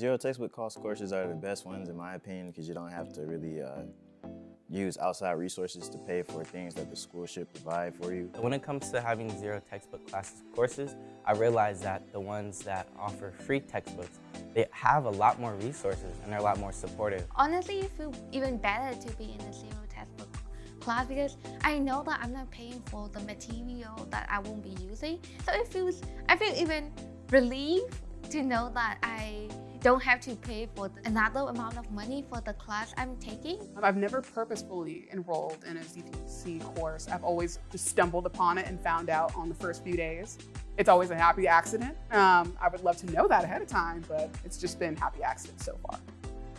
Zero textbook cost courses are the best ones in my opinion because you don't have to really uh, use outside resources to pay for things that the school should provide for you. When it comes to having zero textbook classes courses, I realized that the ones that offer free textbooks, they have a lot more resources and they're a lot more supportive. Honestly, it feels even better to be in a zero textbook class because I know that I'm not paying for the material that I won't be using. So it feels, I feel even relieved to know that I don't have to pay for another amount of money for the class I'm taking. I've never purposefully enrolled in a ZTC course. I've always just stumbled upon it and found out on the first few days. It's always a happy accident. Um, I would love to know that ahead of time, but it's just been happy accidents so far.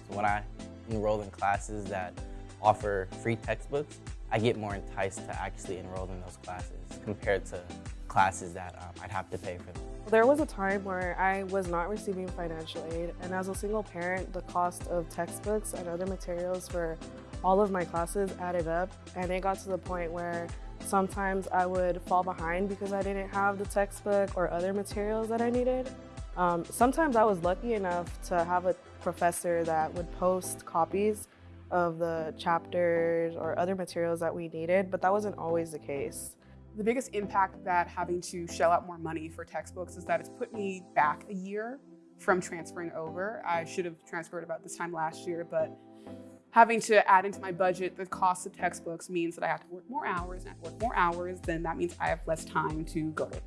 So when I enroll in classes that offer free textbooks, I get more enticed to actually enroll in those classes compared to classes that um, I'd have to pay for them. There was a time where I was not receiving financial aid, and as a single parent, the cost of textbooks and other materials for all of my classes added up, and it got to the point where sometimes I would fall behind because I didn't have the textbook or other materials that I needed. Um, sometimes I was lucky enough to have a professor that would post copies of the chapters or other materials that we needed, but that wasn't always the case. The biggest impact that having to shell out more money for textbooks is that it's put me back a year from transferring over. I should have transferred about this time last year, but having to add into my budget the cost of textbooks means that I have to work more hours, and I work more hours, then that means I have less time to go to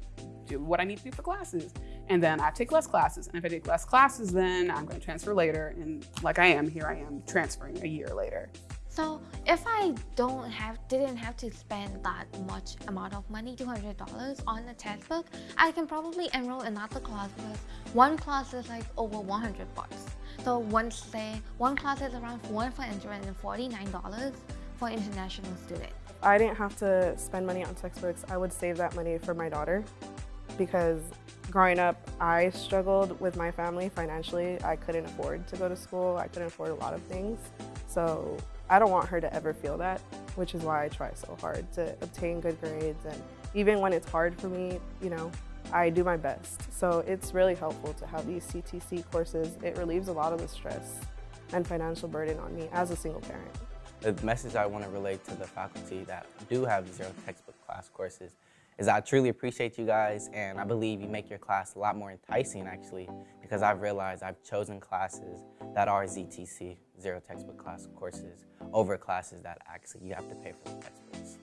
do what I need to do for classes. And then I take less classes. And if I take less classes, then I'm going to transfer later. And like I am, here I am transferring a year later. So if I don't have, didn't have to spend that much amount of money, $200 on a textbook, I can probably enroll in another class because one class is like over 100 bucks. So one say one class is around $449 for international students. I didn't have to spend money on textbooks. I would save that money for my daughter because growing up, I struggled with my family financially. I couldn't afford to go to school. I couldn't afford a lot of things. So I don't want her to ever feel that, which is why I try so hard to obtain good grades. And even when it's hard for me, you know, I do my best. So it's really helpful to have these ZTC courses. It relieves a lot of the stress and financial burden on me as a single parent. The message I want to relate to the faculty that do have zero textbook class courses is I truly appreciate you guys and I believe you make your class a lot more enticing actually because I've realized I've chosen classes that are ZTC, zero textbook class courses, over classes that actually you have to pay for the textbooks.